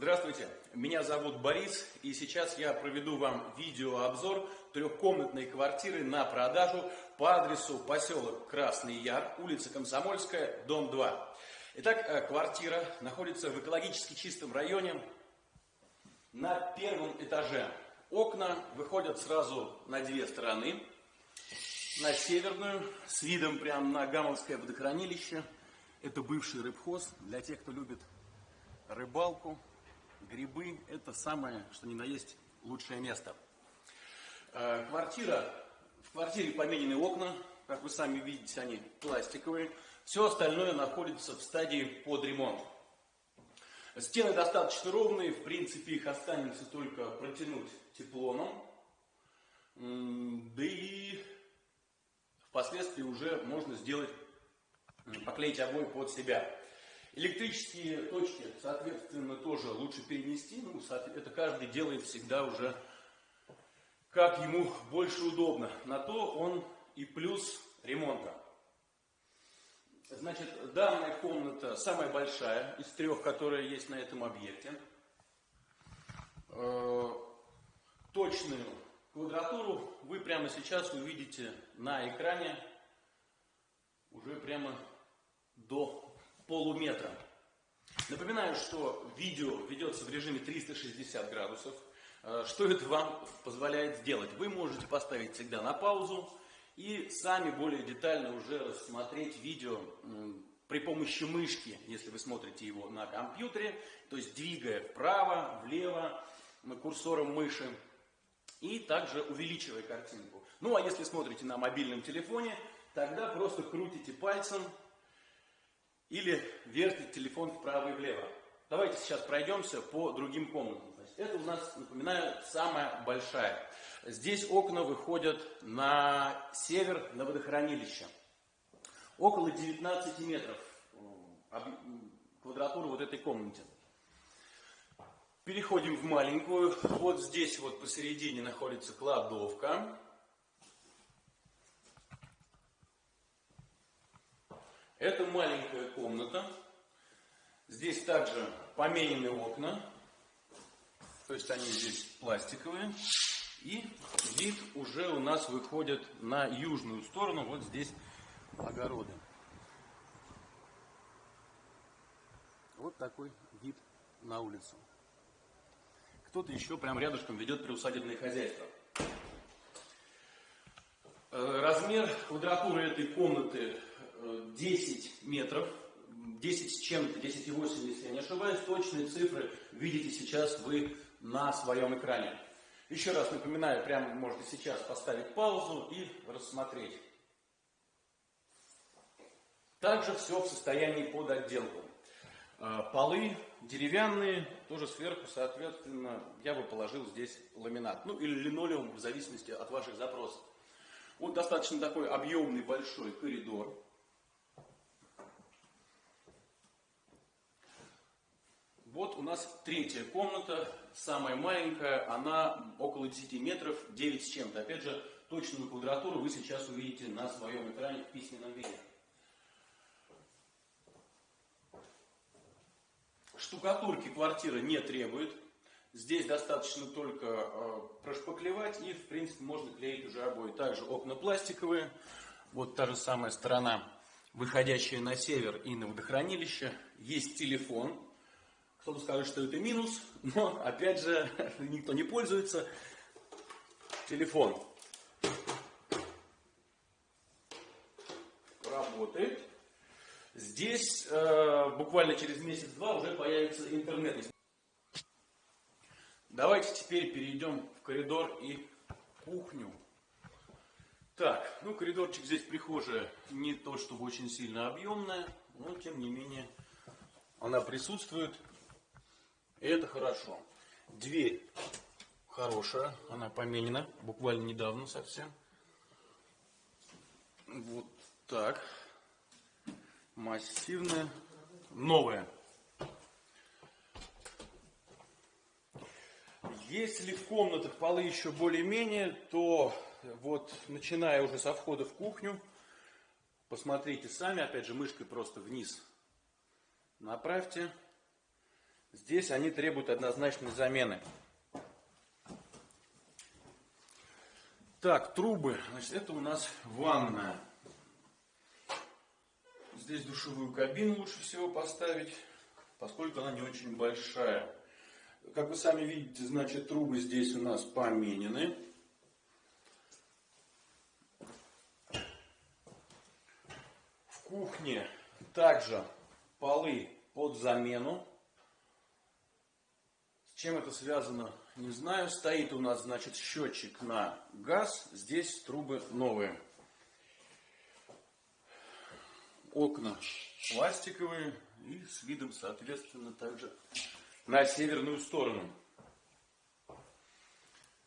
Здравствуйте, меня зовут Борис, и сейчас я проведу вам видеообзор трехкомнатной квартиры на продажу по адресу поселок Красный Яр, улица Комсомольская, дом 2. Итак, э, квартира находится в экологически чистом районе на первом этаже. Окна выходят сразу на две стороны. На северную, с видом прямо на Гамовское водохранилище. Это бывший рыбхоз для тех, кто любит рыбалку, грибы – это самое, что ни на есть, лучшее место. Э, квартира, в квартире поменены окна, как вы сами видите, они пластиковые. Все остальное находится в стадии под ремонт. Стены достаточно ровные, в принципе их останется только протянуть теплоном. Да и впоследствии уже можно сделать, поклеить обои под себя. Электрические точки, соответственно, тоже лучше перенести. Ну, это каждый делает всегда уже как ему больше удобно. На то он и плюс ремонта. Значит, данная комната самая большая из трех, которые есть на этом объекте. Э, точную квадратуру вы прямо сейчас увидите на экране уже прямо до полуметра. Напоминаю, что видео ведется в режиме 360 градусов. Э, что это вам позволяет сделать? Вы можете поставить всегда на паузу и сами более детально уже рассмотреть видео при помощи мышки, если вы смотрите его на компьютере, то есть двигая вправо, влево курсором мыши и также увеличивая картинку. Ну а если смотрите на мобильном телефоне, тогда просто крутите пальцем или вертите телефон вправо и влево. Давайте сейчас пройдемся по другим комнатам. Это у нас, напоминаю, самая большая. Здесь окна выходят на север, на водохранилище. Около 19 метров квадратура вот этой комнате. Переходим в маленькую. Вот здесь вот посередине находится кладовка. Это маленькая комната. Здесь также поменены окна. То есть они здесь пластиковые. И вид уже у нас выходит на южную сторону. Вот здесь огороды. Вот такой вид на улицу. Кто-то еще прям рядышком ведет приусадебное хозяйство. Э, размер квадратуры этой комнаты 10 э, метров, 10 с чем-то, 10,8, если я не ошибаюсь, точные цифры видите сейчас вы на своем экране. Еще раз напоминаю, прямо можете сейчас поставить паузу и рассмотреть. Также все в состоянии под отделку. Э, полы деревянные, тоже сверху, соответственно, я бы положил здесь ламинат. Ну или линолеум, в зависимости от ваших запросов. Вот достаточно такой объемный большой коридор. Вот у нас третья комната, самая маленькая, она около 10 метров, 9 с чем-то. Опять же, точную квадратуру вы сейчас увидите на своем экране в письменном виде. Штукатурки квартира не требует. Здесь достаточно только э, прошпаклевать и, в принципе, можно клеить уже обои. Также окна пластиковые. Вот та же самая сторона, выходящая на север и на водохранилище. Есть телефон. Кто-то скажет, что это минус, но, опять же, никто не пользуется. Телефон работает. Здесь э, буквально через месяц-два уже появится интернет. Давайте теперь перейдем в коридор и кухню. Так, ну коридорчик здесь прихожая не то чтобы очень сильно объемная, но тем не менее она присутствует. И это хорошо. Дверь хорошая, она поменена буквально недавно совсем. Вот так массивная, новая. Если в комнатах полы еще более-менее, то вот начиная уже со входа в кухню, посмотрите сами, опять же мышкой просто вниз направьте. Здесь они требуют однозначной замены. Так, трубы. Значит, это у нас ванная. Здесь душевую кабину лучше всего поставить, поскольку она не очень большая. Как вы сами видите, значит, трубы здесь у нас поменены. В кухне также полы под замену. Чем это связано, не знаю. Стоит у нас, значит, счетчик на газ. Здесь трубы новые. Окна пластиковые и с видом, соответственно, также на северную сторону.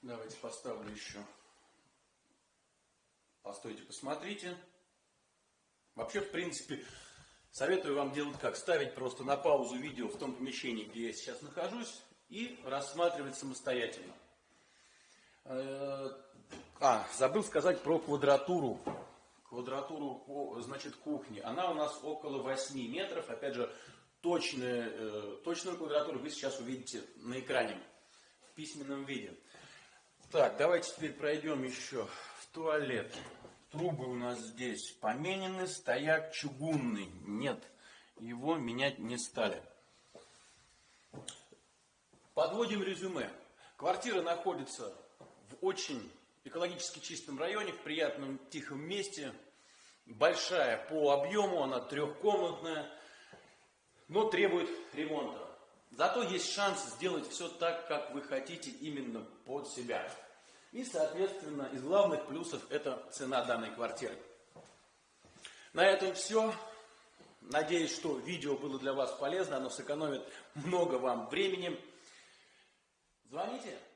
Давайте поставлю еще. Постойте, посмотрите. Вообще, в принципе, советую вам делать как? Ставить просто на паузу видео в том помещении, где я сейчас нахожусь, и рассматривать самостоятельно. Э, а, забыл сказать про квадратуру. Квадратуру, значит, кухни. Она у нас около 8 метров. Опять же, точную, э, точную квадратуру вы сейчас увидите на экране в письменном виде. Так, давайте теперь пройдем еще в туалет. Трубы у нас здесь поменены, стояк чугунный. Нет, его менять не стали. Подводим резюме. Квартира находится в очень экологически чистом районе, в приятном тихом месте. Большая по объему, она трехкомнатная но требует ремонта. Зато есть шанс сделать все так, как вы хотите именно под себя. И, соответственно, из главных плюсов это цена данной квартиры. На этом все. Надеюсь, что видео было для вас полезно, оно сэкономит много вам времени. Звоните!